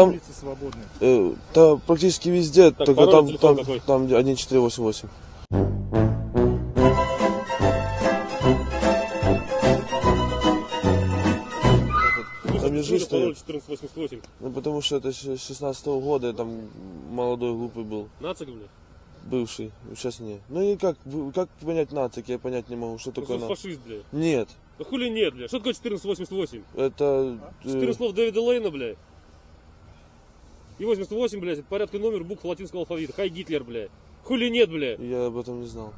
Там- улицы свободны. Э, да, практически везде, Так, только там, там, какой? там 1488. Там лежишь, стоит. 1488. Ну, потому что это с 16 года, я там молодой, глупый был, Нацик, блядь. бывший, сейчас не. Ну и как, как понять нацик, я понять не могу, что такое Просто нацик. фашист, блядь. Нет, Да хули нет, блядь. Что такое 1488? это... э, 14 слов Дэвида Лейна, блядь. И 88, блядь, это порядка номер букв латинского алфавита. Хай Гитлер, блядь. Хули нет, блядь. Я об этом не знал.